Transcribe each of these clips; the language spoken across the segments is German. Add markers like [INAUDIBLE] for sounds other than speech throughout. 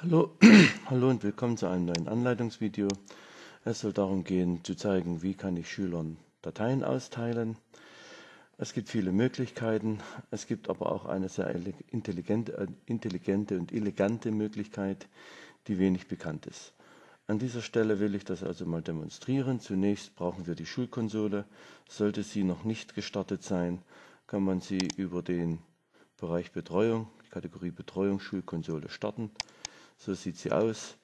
Hallo, [CLEARS THROAT] hallo und willkommen zu einem neuen Anleitungsvideo. Es soll darum gehen, zu zeigen, wie kann ich Schülern Dateien austeilen. Es gibt viele Möglichkeiten, es gibt aber auch eine sehr intelligente, äh, intelligente und elegante Möglichkeit, die wenig bekannt ist. An dieser Stelle will ich das also mal demonstrieren. Zunächst brauchen wir die Schulkonsole. Sollte sie noch nicht gestartet sein, kann man sie über den Bereich Betreuung, die Kategorie Betreuung Schulkonsole starten. So sieht sie aus.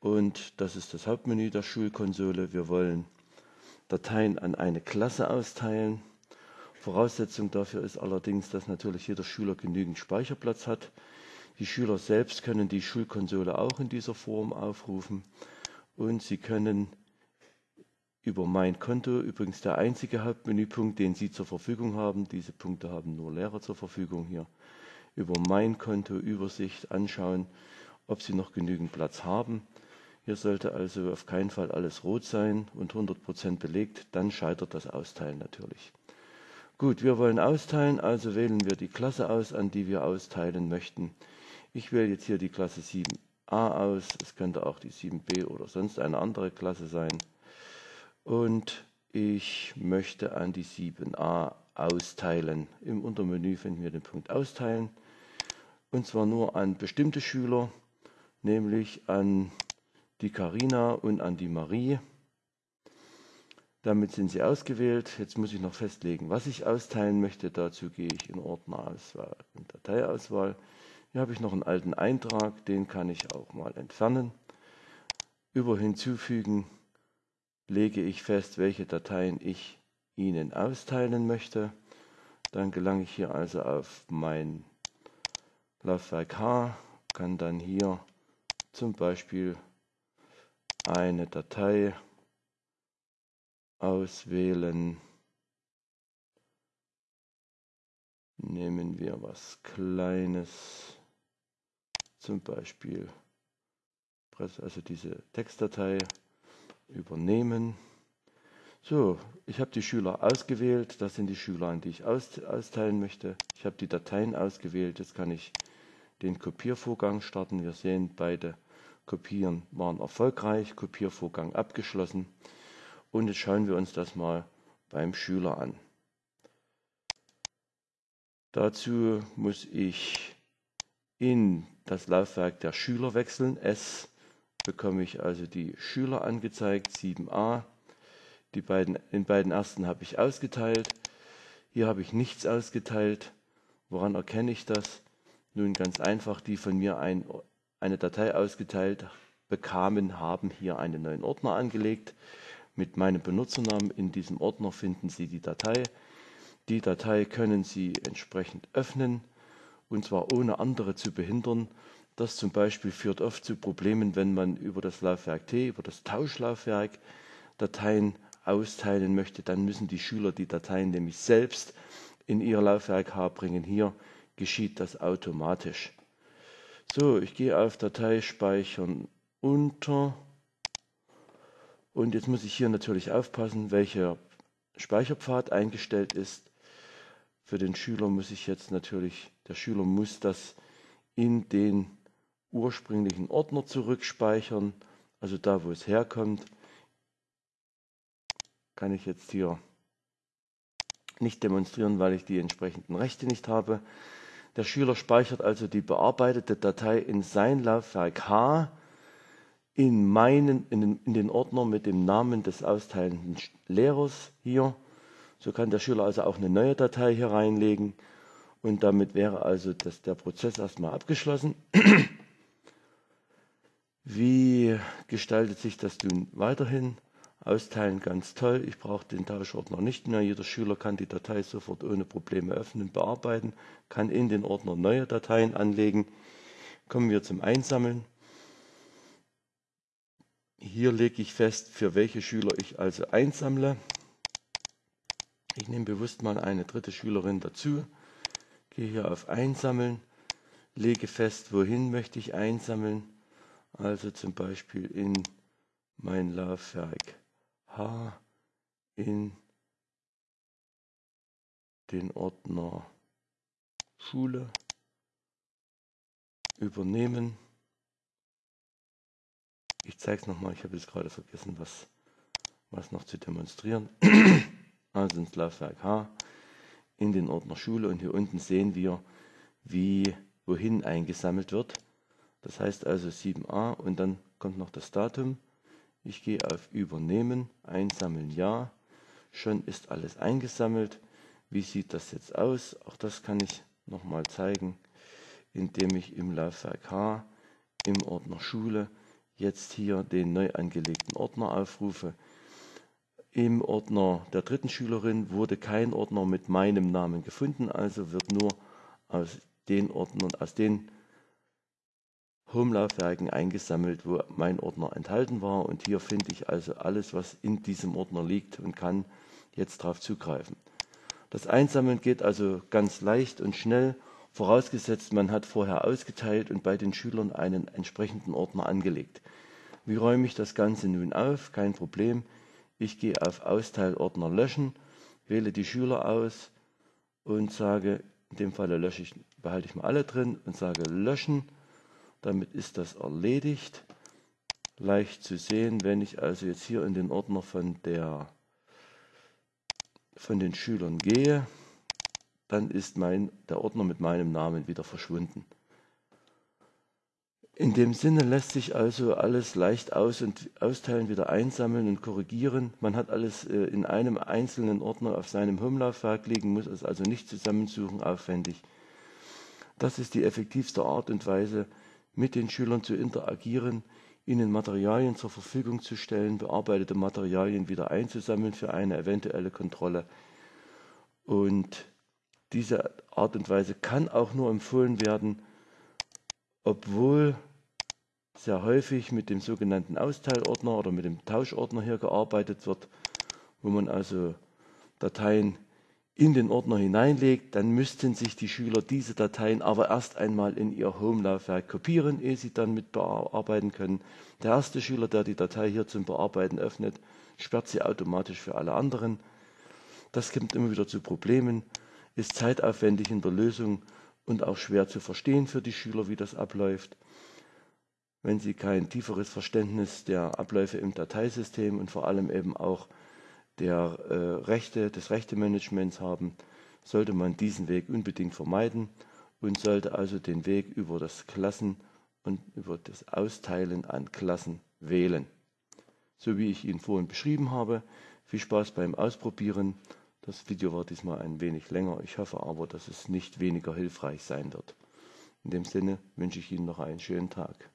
Und das ist das Hauptmenü der Schulkonsole. Wir wollen Dateien an eine Klasse austeilen. Voraussetzung dafür ist allerdings, dass natürlich jeder Schüler genügend Speicherplatz hat. Die Schüler selbst können die Schulkonsole auch in dieser Form aufrufen und sie können über mein Konto, übrigens der einzige Hauptmenüpunkt, den Sie zur Verfügung haben, diese Punkte haben nur Lehrer zur Verfügung hier, über mein Konto Übersicht anschauen, ob sie noch genügend Platz haben. Hier sollte also auf keinen Fall alles rot sein und 100% belegt, dann scheitert das Austeilen natürlich. Gut, wir wollen austeilen, also wählen wir die Klasse aus, an die wir austeilen möchten. Ich wähle jetzt hier die Klasse 7a aus, es könnte auch die 7b oder sonst eine andere Klasse sein. Und ich möchte an die 7a austeilen. Im Untermenü finden wir den Punkt Austeilen. Und zwar nur an bestimmte Schüler, nämlich an die Karina und an die Marie. Damit sind sie ausgewählt. Jetzt muss ich noch festlegen, was ich austeilen möchte. Dazu gehe ich in Ordnerauswahl und Dateiauswahl. Hier habe ich noch einen alten Eintrag, den kann ich auch mal entfernen. Über Hinzufügen lege ich fest, welche Dateien ich Ihnen austeilen möchte. Dann gelange ich hier also auf mein Laufwerk H, kann dann hier zum Beispiel eine Datei auswählen. Nehmen wir was Kleines, zum Beispiel also diese Textdatei übernehmen. So, ich habe die Schüler ausgewählt. Das sind die Schüler, an die ich austeilen möchte. Ich habe die Dateien ausgewählt. Jetzt kann ich den Kopiervorgang starten. Wir sehen, beide Kopieren waren erfolgreich, Kopiervorgang abgeschlossen. Und jetzt schauen wir uns das mal beim Schüler an. Dazu muss ich in das Laufwerk der Schüler wechseln. S bekomme ich also die Schüler angezeigt, 7a. Die beiden, in beiden ersten habe ich ausgeteilt. Hier habe ich nichts ausgeteilt. Woran erkenne ich das? Nun ganz einfach, die von mir ein, eine Datei ausgeteilt bekamen, haben hier einen neuen Ordner angelegt. Mit meinem Benutzernamen in diesem Ordner finden Sie die Datei. Die Datei können Sie entsprechend öffnen und zwar ohne andere zu behindern. Das zum Beispiel führt oft zu Problemen, wenn man über das Laufwerk T, über das Tauschlaufwerk Dateien austeilen möchte. Dann müssen die Schüler die Dateien nämlich selbst in ihr Laufwerk H bringen. Hier geschieht das automatisch. So, ich gehe auf Datei speichern unter und jetzt muss ich hier natürlich aufpassen, welcher Speicherpfad eingestellt ist. Für den Schüler muss ich jetzt natürlich, der Schüler muss das in den ursprünglichen Ordner zurückspeichern, also da, wo es herkommt. Kann ich jetzt hier nicht demonstrieren, weil ich die entsprechenden Rechte nicht habe. Der Schüler speichert also die bearbeitete Datei in sein Laufwerk H in, meinen, in, den, in den Ordner mit dem Namen des austeilenden Lehrers hier. So kann der Schüler also auch eine neue Datei hier reinlegen und damit wäre also das, der Prozess erstmal abgeschlossen. [CLEARS THROAT] Wie gestaltet sich das nun weiterhin? Austeilen ganz toll. Ich brauche den Tauschordner nicht mehr. Jeder Schüler kann die Datei sofort ohne Probleme öffnen, bearbeiten, kann in den Ordner neue Dateien anlegen. Kommen wir zum Einsammeln. Hier lege ich fest, für welche Schüler ich also einsammle. Ich nehme bewusst mal eine dritte Schülerin dazu, gehe hier auf Einsammeln, lege fest, wohin möchte ich einsammeln. Also zum Beispiel in mein Laufwerk H in den Ordner Schule übernehmen. Ich zeige es nochmal, ich habe jetzt gerade vergessen, was, was noch zu demonstrieren. [CLEARS THROAT] also ins Laufwerk H, in den Ordner Schule und hier unten sehen wir, wie wohin eingesammelt wird. Das heißt also 7a und dann kommt noch das Datum. Ich gehe auf Übernehmen, Einsammeln Ja. Schon ist alles eingesammelt. Wie sieht das jetzt aus? Auch das kann ich nochmal zeigen, indem ich im Laufwerk H im Ordner Schule jetzt hier den neu angelegten Ordner aufrufe. Im Ordner der dritten Schülerin wurde kein Ordner mit meinem Namen gefunden, also wird nur aus den Ordnern, aus den Home-Laufwerken eingesammelt, wo mein Ordner enthalten war. Und hier finde ich also alles, was in diesem Ordner liegt und kann jetzt darauf zugreifen. Das Einsammeln geht also ganz leicht und schnell, vorausgesetzt man hat vorher ausgeteilt und bei den Schülern einen entsprechenden Ordner angelegt. Wie räume ich das Ganze nun auf? Kein Problem. Ich gehe auf Austeilordner löschen, wähle die Schüler aus und sage, in dem Falle lösche ich, behalte ich mal alle drin und sage löschen. Damit ist das erledigt. Leicht zu sehen, wenn ich also jetzt hier in den Ordner von der von den Schülern gehe, dann ist mein, der Ordner mit meinem Namen wieder verschwunden. In dem Sinne lässt sich also alles leicht aus- und austeilen, wieder einsammeln und korrigieren. Man hat alles äh, in einem einzelnen Ordner auf seinem Home-Laufwerk liegen, muss es also nicht zusammensuchen, aufwendig. Das ist die effektivste Art und Weise, mit den Schülern zu interagieren, ihnen Materialien zur Verfügung zu stellen, bearbeitete Materialien wieder einzusammeln für eine eventuelle Kontrolle. Und diese Art und Weise kann auch nur empfohlen werden, obwohl sehr häufig mit dem sogenannten Austeilordner oder mit dem Tauschordner hier gearbeitet wird, wo man also Dateien in den Ordner hineinlegt, dann müssten sich die Schüler diese Dateien aber erst einmal in ihr Home-Laufwerk kopieren, ehe sie dann mit bearbeiten können. Der erste Schüler, der die Datei hier zum Bearbeiten öffnet, sperrt sie automatisch für alle anderen. Das kommt immer wieder zu Problemen, ist zeitaufwendig in der Lösung und auch schwer zu verstehen für die Schüler, wie das abläuft. Wenn sie kein tieferes Verständnis der Abläufe im Dateisystem und vor allem eben auch der äh, Rechte, des Rechtemanagements haben, sollte man diesen Weg unbedingt vermeiden und sollte also den Weg über das Klassen und über das Austeilen an Klassen wählen. So wie ich ihn vorhin beschrieben habe. Viel Spaß beim Ausprobieren. Das Video war diesmal ein wenig länger. Ich hoffe aber, dass es nicht weniger hilfreich sein wird. In dem Sinne wünsche ich Ihnen noch einen schönen Tag.